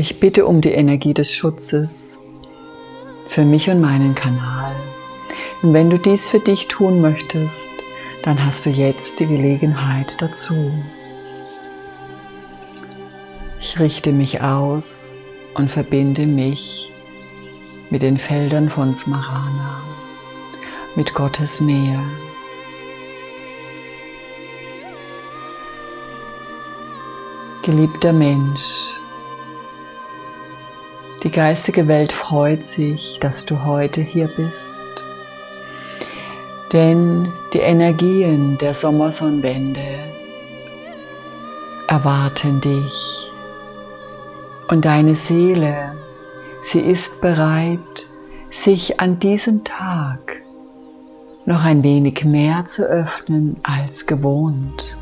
Ich bitte um die Energie des Schutzes für mich und meinen Kanal. Und wenn du dies für dich tun möchtest, dann hast du jetzt die Gelegenheit dazu. Ich richte mich aus und verbinde mich mit den Feldern von Smarana, mit Gottes Nähe. Geliebter Mensch, die geistige Welt freut sich, dass du heute hier bist. Denn die Energien der Sommersonnenwende erwarten dich. Und deine Seele, sie ist bereit, sich an diesem Tag noch ein wenig mehr zu öffnen als gewohnt.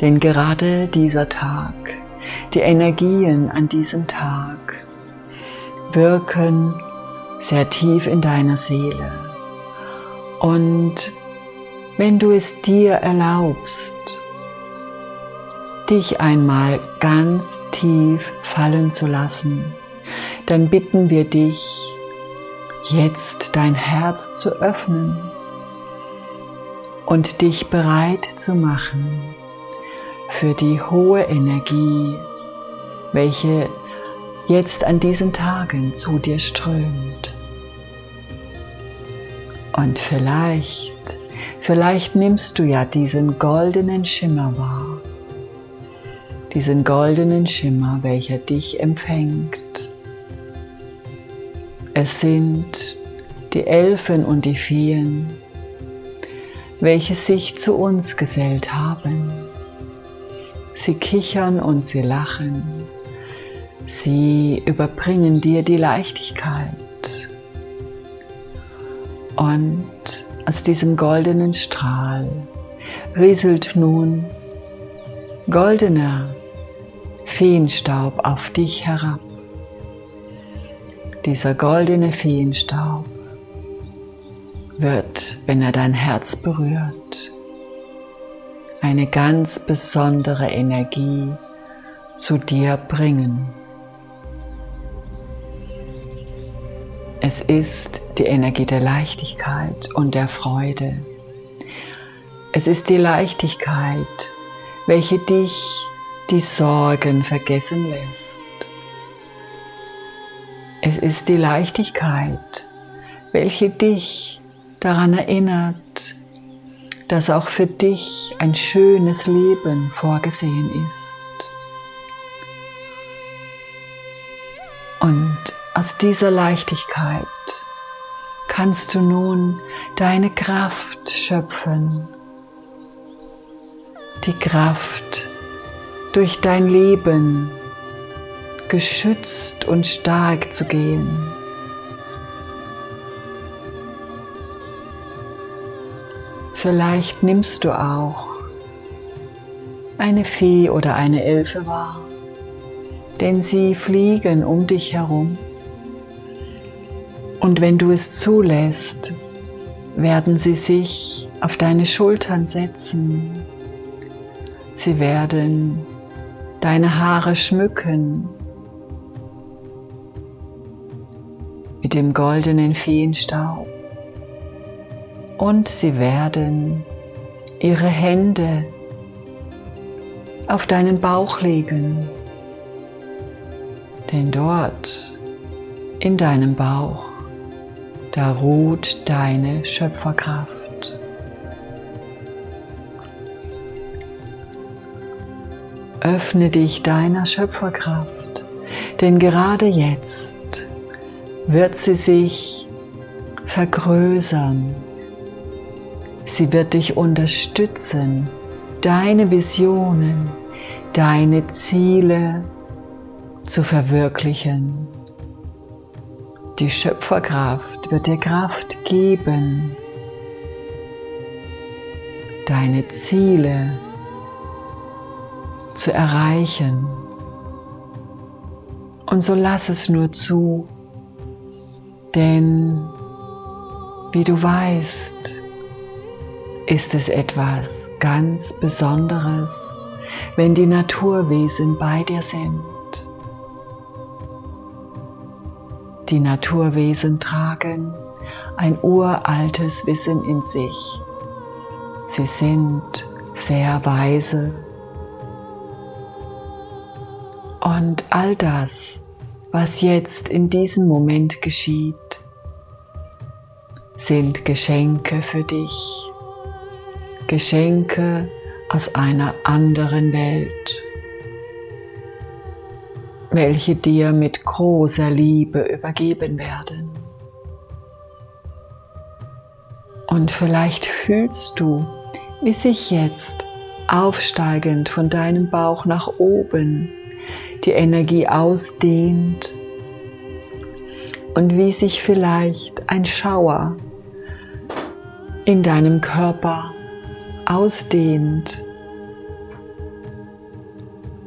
Denn gerade dieser Tag, die Energien an diesem Tag wirken sehr tief in deiner Seele. Und wenn du es dir erlaubst, dich einmal ganz tief fallen zu lassen, dann bitten wir dich, jetzt dein Herz zu öffnen und dich bereit zu machen für die hohe Energie, welche jetzt an diesen Tagen zu dir strömt. Und vielleicht, vielleicht nimmst du ja diesen goldenen Schimmer wahr diesen goldenen Schimmer, welcher dich empfängt. Es sind die Elfen und die Feen, welche sich zu uns gesellt haben. Sie kichern und sie lachen. Sie überbringen dir die Leichtigkeit. Und aus diesem goldenen Strahl rieselt nun goldener Feenstaub auf dich herab. Dieser goldene Feenstaub wird, wenn er dein Herz berührt, eine ganz besondere Energie zu dir bringen. Es ist die Energie der Leichtigkeit und der Freude. Es ist die Leichtigkeit, welche dich die Sorgen vergessen lässt. Es ist die Leichtigkeit, welche dich daran erinnert, dass auch für dich ein schönes Leben vorgesehen ist. Und aus dieser Leichtigkeit kannst du nun deine Kraft schöpfen, die Kraft, durch dein Leben geschützt und stark zu gehen. Vielleicht nimmst du auch eine Fee oder eine Elfe wahr, denn sie fliegen um dich herum. Und wenn du es zulässt, werden sie sich auf deine Schultern setzen. Sie werden deine Haare schmücken mit dem goldenen Feenstaub und sie werden ihre Hände auf deinen Bauch legen, denn dort in deinem Bauch, da ruht deine Schöpferkraft. Öffne dich deiner Schöpferkraft, denn gerade jetzt wird sie sich vergrößern. Sie wird dich unterstützen, deine Visionen, deine Ziele zu verwirklichen. Die Schöpferkraft wird dir Kraft geben, deine Ziele zu erreichen. Und so lass es nur zu, denn wie du weißt, ist es etwas ganz Besonderes, wenn die Naturwesen bei dir sind. Die Naturwesen tragen ein uraltes Wissen in sich. Sie sind sehr weise. Und all das, was jetzt in diesem Moment geschieht, sind Geschenke für dich. Geschenke aus einer anderen Welt welche dir mit großer Liebe übergeben werden. Und vielleicht fühlst du, wie sich jetzt aufsteigend von deinem Bauch nach oben die Energie ausdehnt und wie sich vielleicht ein Schauer in deinem Körper ausdehnt.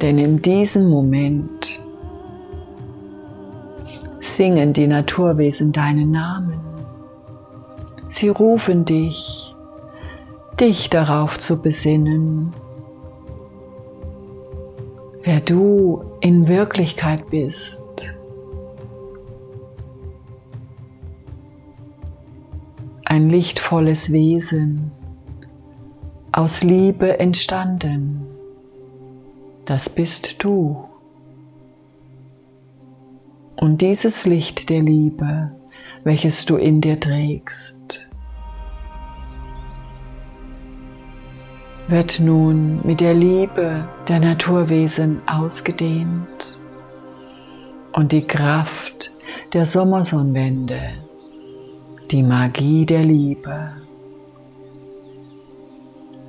Denn in diesem Moment singen die Naturwesen deinen Namen. Sie rufen dich, dich darauf zu besinnen, wer du in Wirklichkeit bist. Ein lichtvolles Wesen, aus Liebe entstanden, das bist du. Und dieses Licht der Liebe, welches du in dir trägst, wird nun mit der Liebe der Naturwesen ausgedehnt und die Kraft der Sommersonnenwende, die Magie der Liebe,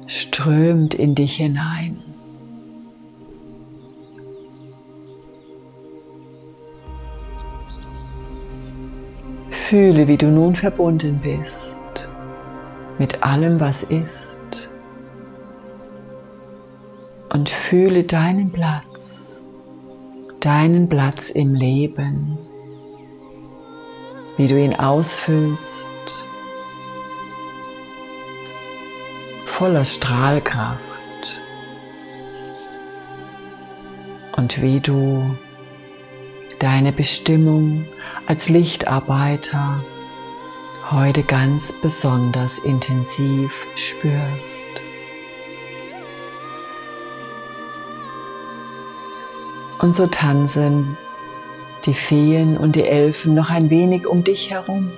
strömt in dich hinein. Fühle, wie du nun verbunden bist mit allem, was ist. Und fühle deinen Platz, deinen Platz im Leben, wie du ihn ausfüllst, voller Strahlkraft. Und wie du deine Bestimmung als Lichtarbeiter heute ganz besonders intensiv spürst. Und so tanzen die Feen und die Elfen noch ein wenig um dich herum.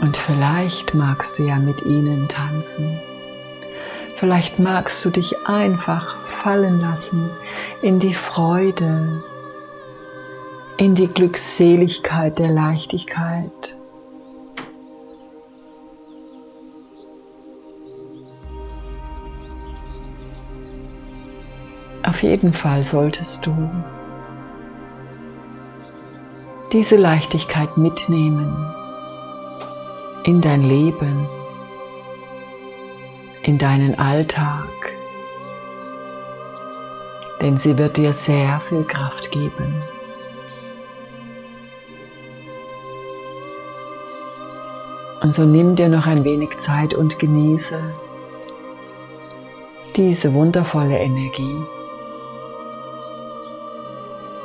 Und vielleicht magst du ja mit ihnen tanzen. Vielleicht magst du dich einfach fallen lassen in die Freude, in die Glückseligkeit der Leichtigkeit. Auf jeden Fall solltest du diese Leichtigkeit mitnehmen in dein Leben, in deinen Alltag denn sie wird dir sehr viel Kraft geben. Und so nimm dir noch ein wenig Zeit und genieße diese wundervolle Energie.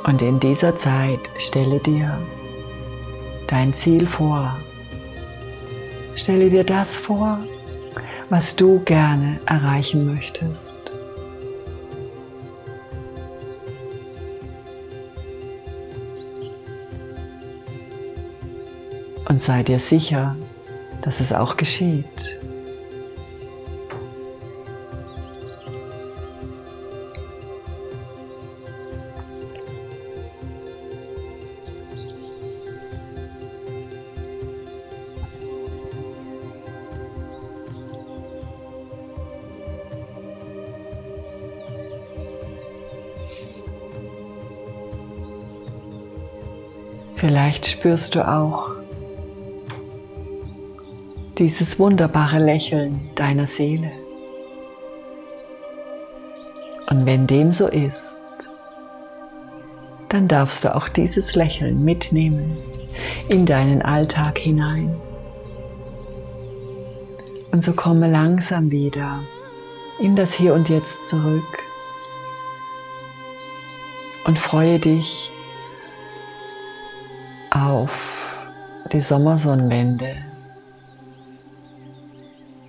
Und in dieser Zeit stelle dir dein Ziel vor. Stelle dir das vor, was du gerne erreichen möchtest. und sei dir sicher, dass es auch geschieht. Vielleicht spürst du auch, dieses wunderbare Lächeln deiner Seele. Und wenn dem so ist, dann darfst du auch dieses Lächeln mitnehmen in deinen Alltag hinein. Und so komme langsam wieder in das Hier und Jetzt zurück und freue dich die Sommersonnenwende,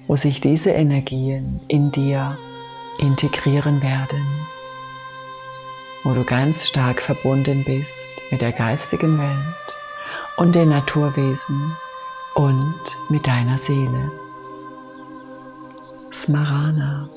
wo sich diese Energien in dir integrieren werden, wo du ganz stark verbunden bist mit der geistigen Welt und den Naturwesen und mit deiner Seele. Smarana.